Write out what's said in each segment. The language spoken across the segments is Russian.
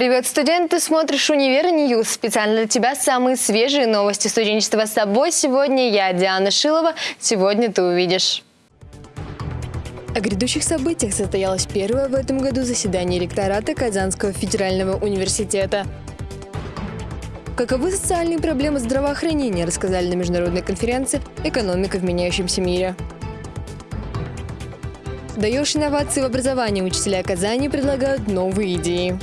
Привет, студент! Ты смотришь «Univer News». Специально для тебя самые свежие новости студенчества с собой. Сегодня я, Диана Шилова. Сегодня ты увидишь. О грядущих событиях состоялось первое в этом году заседание ректората Казанского федерального университета. Каковы социальные проблемы здравоохранения, рассказали на международной конференции «Экономика в меняющемся мире». Даешь инновации в образовании, учителя Казани предлагают новые идеи.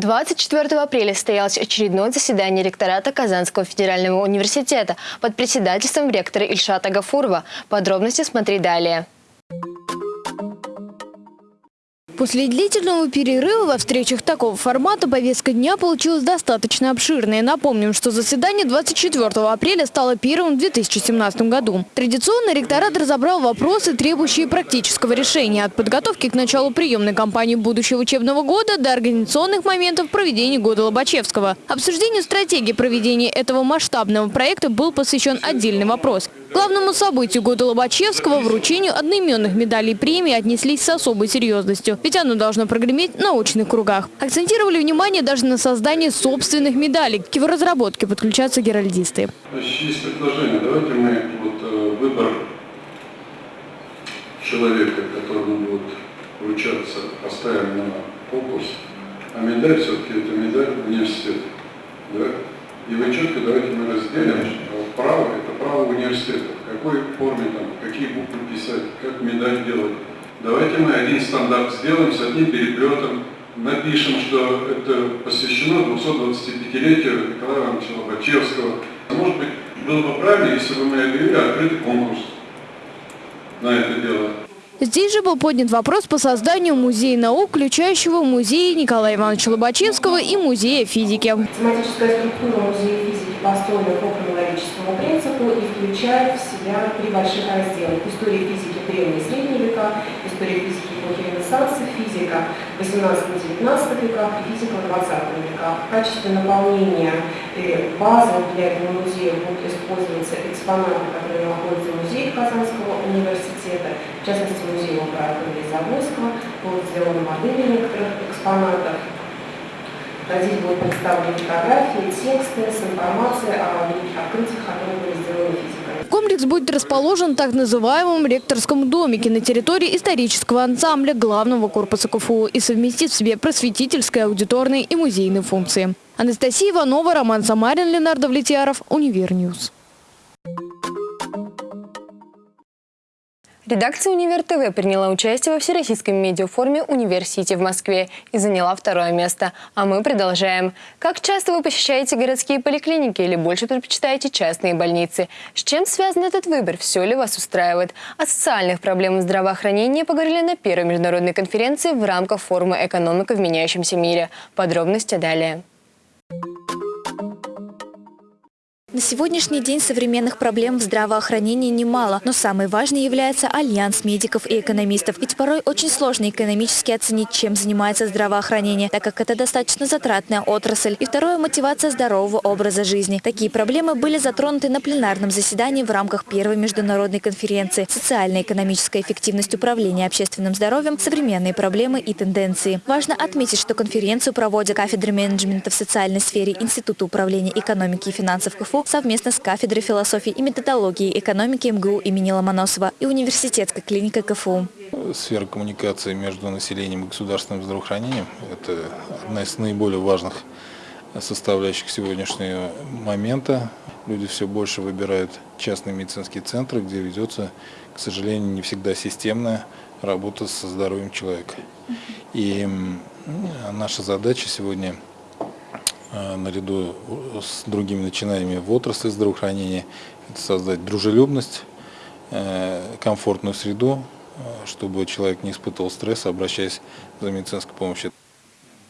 24 апреля состоялось очередное заседание ректората Казанского федерального университета под председательством ректора Ильшата Гафурова. Подробности смотри далее. После длительного перерыва во встречах такого формата повестка дня получилась достаточно обширной. Напомним, что заседание 24 апреля стало первым в 2017 году. Традиционно ректорат разобрал вопросы, требующие практического решения. От подготовки к началу приемной кампании будущего учебного года до организационных моментов проведения года Лобачевского. Обсуждению стратегии проведения этого масштабного проекта был посвящен отдельный вопрос. Главному событию года Лобачевского, вручению одноименных медалей премии отнеслись с особой серьезностью. Ведь оно должно прогреметь в научных кругах. Акцентировали внимание даже на создании собственных медалей. К его разработке подключаются геральдисты. Есть предложение. Давайте мы вот, э, выбор человека, которому будет вручаться, поставим на конкурс, а медаль все-таки это медаль университета. Да? И вы четко давайте мы разделим, что право – это право университета. В какой форме, там, какие буквы писать, как медаль делать. Давайте мы один стандарт сделаем с одним переплетом, напишем, что это посвящено 225-летию Николая Ивановича Лобачевского. Может быть, было бы правильно, если бы мы объявили открытый конкурс на это дело. Здесь же был поднят вопрос по созданию музея наук, включающего музей Николая Ивановича Лобачевского и музея физики. Тематическая структура музея физики построена по хронологическому принципу включает в себя три больших раздела. История физики древние и средние века, история физики эпохи Ренессанса, физика 18-19 веках и физика 20 века. В качестве наполнения базы для этого музея будут использоваться экспонаты, которые находятся в музее Казанского университета, в частности музея императора Завойского, будут сделаны модели некоторых экспонатов. Здесь будут представлены фотографии, тексты с информацией о открытиях, которые были сделаны физикой. Комплекс будет расположен в так называемом ректорском домике на территории исторического ансамбля главного корпуса КФУ и совместит в себе просветительские, аудиторные и музейные функции. Анастасия Иванова, Роман Самарин, Ленар Давлетьяров, Univer News. Редакция «Универ ТВ» приняла участие во всероссийском медиафоруме «Университи» в Москве и заняла второе место. А мы продолжаем. Как часто вы посещаете городские поликлиники или больше предпочитаете частные больницы? С чем связан этот выбор? Все ли вас устраивает? О социальных проблемах здравоохранения поговорили на первой международной конференции в рамках форума «Экономика в меняющемся мире». Подробности далее. На сегодняшний день современных проблем в здравоохранении немало, но самой важной является альянс медиков и экономистов. Ведь порой очень сложно экономически оценить, чем занимается здравоохранение, так как это достаточно затратная отрасль. И второе – мотивация здорового образа жизни. Такие проблемы были затронуты на пленарном заседании в рамках первой международной конференции «Социально-экономическая эффективность управления общественным здоровьем. Современные проблемы и тенденции». Важно отметить, что конференцию проводят кафедры менеджмента в социальной сфере Института управления экономики и финансов КФУ совместно с кафедрой философии и методологии экономики МГУ имени Ломоносова и университетской клиникой КФУ. Сфера коммуникации между населением и государственным здравоохранением – это одна из наиболее важных составляющих сегодняшнего момента. Люди все больше выбирают частные медицинские центры, где ведется, к сожалению, не всегда системная работа со здоровьем человека. И наша задача сегодня – наряду с другими начинаниями в отрасли здравоохранения, создать дружелюбность, э, комфортную среду, э, чтобы человек не испытывал стресса, обращаясь за медицинской помощью.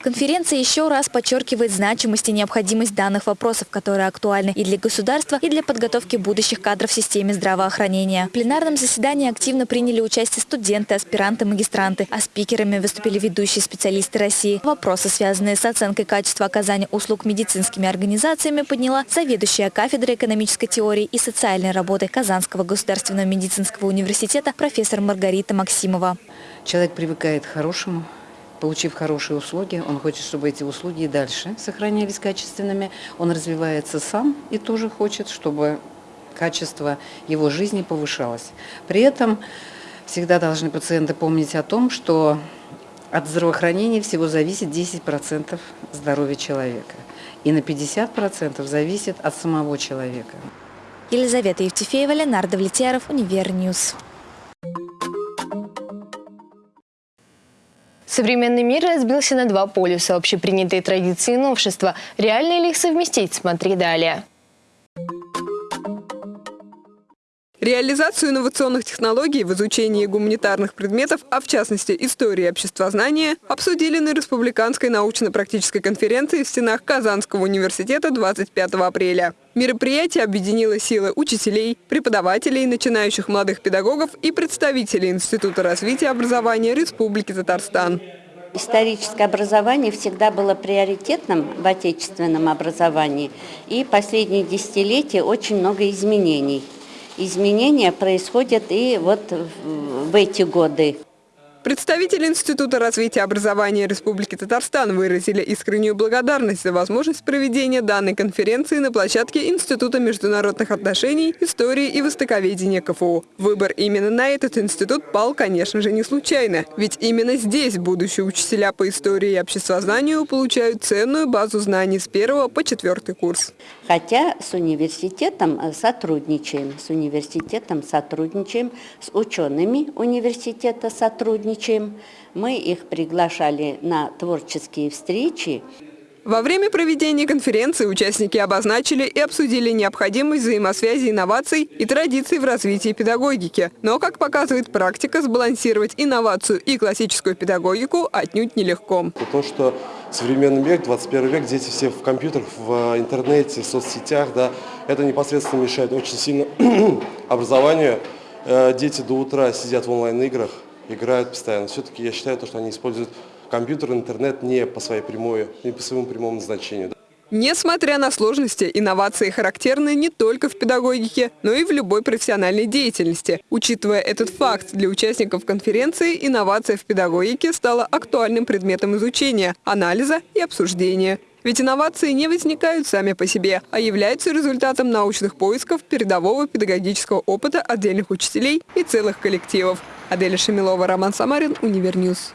Конференция еще раз подчеркивает значимость и необходимость данных вопросов, которые актуальны и для государства, и для подготовки будущих кадров в системе здравоохранения. В пленарном заседании активно приняли участие студенты, аспиранты, магистранты, а спикерами выступили ведущие специалисты России. Вопросы, связанные с оценкой качества оказания услуг медицинскими организациями, подняла заведующая кафедрой экономической теории и социальной работы Казанского государственного медицинского университета профессор Маргарита Максимова. Человек привыкает к хорошему, получив хорошие услуги, он хочет, чтобы эти услуги и дальше сохранялись качественными. Он развивается сам и тоже хочет, чтобы качество его жизни повышалось. При этом всегда должны пациенты помнить о том, что от здравоохранения всего зависит 10% здоровья человека. И на 50% зависит от самого человека. Елизавета Евтефеева, Ленар Давлетьяров, Univer News. Современный мир разбился на два полюса. Общепринятые традиции и новшества. Реально ли их совместить? Смотри далее. Реализацию инновационных технологий в изучении гуманитарных предметов, а в частности истории и обществознания, обсудили на Республиканской научно-практической конференции в стенах Казанского университета 25 апреля. Мероприятие объединило силы учителей, преподавателей, начинающих молодых педагогов и представителей Института развития образования Республики Татарстан. Историческое образование всегда было приоритетным в отечественном образовании, и последние десятилетия очень много изменений – изменения происходят и вот в эти годы. Представители Института развития образования Республики Татарстан выразили искреннюю благодарность за возможность проведения данной конференции на площадке Института международных отношений, истории и востоковедения КФУ. Выбор именно на этот институт пал, конечно же, не случайно, ведь именно здесь будущие учителя по истории и обществознанию получают ценную базу знаний с первого по четвертый курс. Хотя с университетом э, сотрудничаем, с университетом сотрудничаем, с учеными университета сотрудничаем, сотрудничаем. Мы их приглашали на творческие встречи. Во время проведения конференции участники обозначили и обсудили необходимость взаимосвязи инноваций и традиций в развитии педагогики. Но, как показывает практика, сбалансировать инновацию и классическую педагогику отнюдь нелегко. То, что современный век, 21 век, дети все в компьютерах, в интернете, в соцсетях, да, это непосредственно мешает очень сильно образованию. Э, дети до утра сидят в онлайн-играх, играют постоянно. Все-таки я считаю, что они используют компьютер, интернет не по своей прямой, не по своему прямому назначению. Несмотря на сложности, инновации характерны не только в педагогике, но и в любой профессиональной деятельности. Учитывая этот факт, для участников конференции инновация в педагогике стала актуальным предметом изучения, анализа и обсуждения. Ведь инновации не возникают сами по себе, а являются результатом научных поисков передового педагогического опыта отдельных учителей и целых коллективов. Аделя Шамилова, Роман Самарин, Univer News.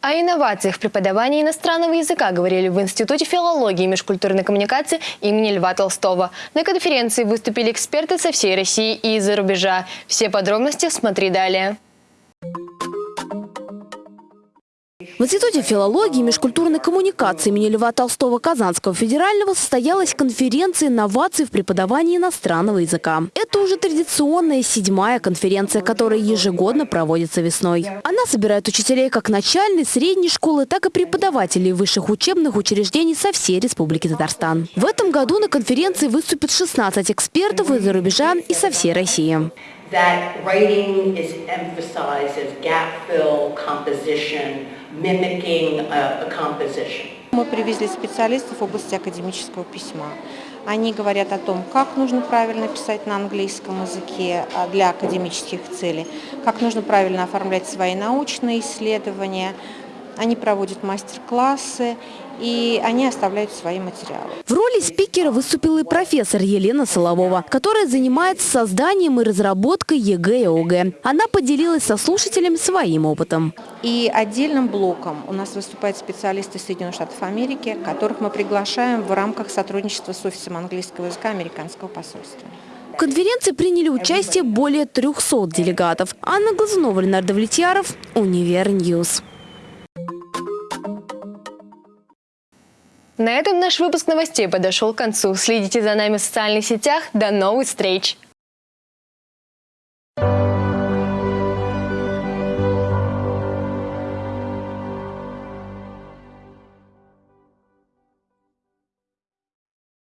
О инновациях в преподавании иностранного языка говорили в Институте филологии и межкультурной коммуникации имени Льва Толстого. На конференции выступили эксперты со всей России и из-за рубежа. Все подробности смотри далее. В Институте филологии и межкультурной коммуникации имени Льва Толстого Казанского федерального состоялась конференция инноваций в преподавании иностранного языка. Это уже традиционная седьмая конференция, которая ежегодно проводится весной. Она собирает учителей как начальной, средней школы, так и преподавателей высших учебных учреждений со всей Республики Татарстан. В этом году на конференции выступит 16 экспертов из-за рубежа и со всей России. that writing is emphasized as gap fill, composition, mimicking a, a composition. Мы привезли специалистов в области академического письма. Они говорят о том, как нужно правильно писать на английском языке а, для академических целей, как нужно правильно оформлять свои научные исследования. Они проводят мастер-классы и они оставляют свои материалы. В роли спикера выступила и профессор Елена Соловова, которая занимается созданием и разработкой ЕГЭ и ОГЭ. Она поделилась со слушателями своим опытом. И отдельным блоком у нас выступают специалисты Соединенных Штатов Америки, которых мы приглашаем в рамках сотрудничества с офисом английского языка американского посольства. В конференции приняли участие более 300 делегатов. Анна Глазунова, Ленар Давлетьяров, Univer News. На этом наш выпуск новостей подошел к концу. Следите за нами в социальных сетях. До новых встреч!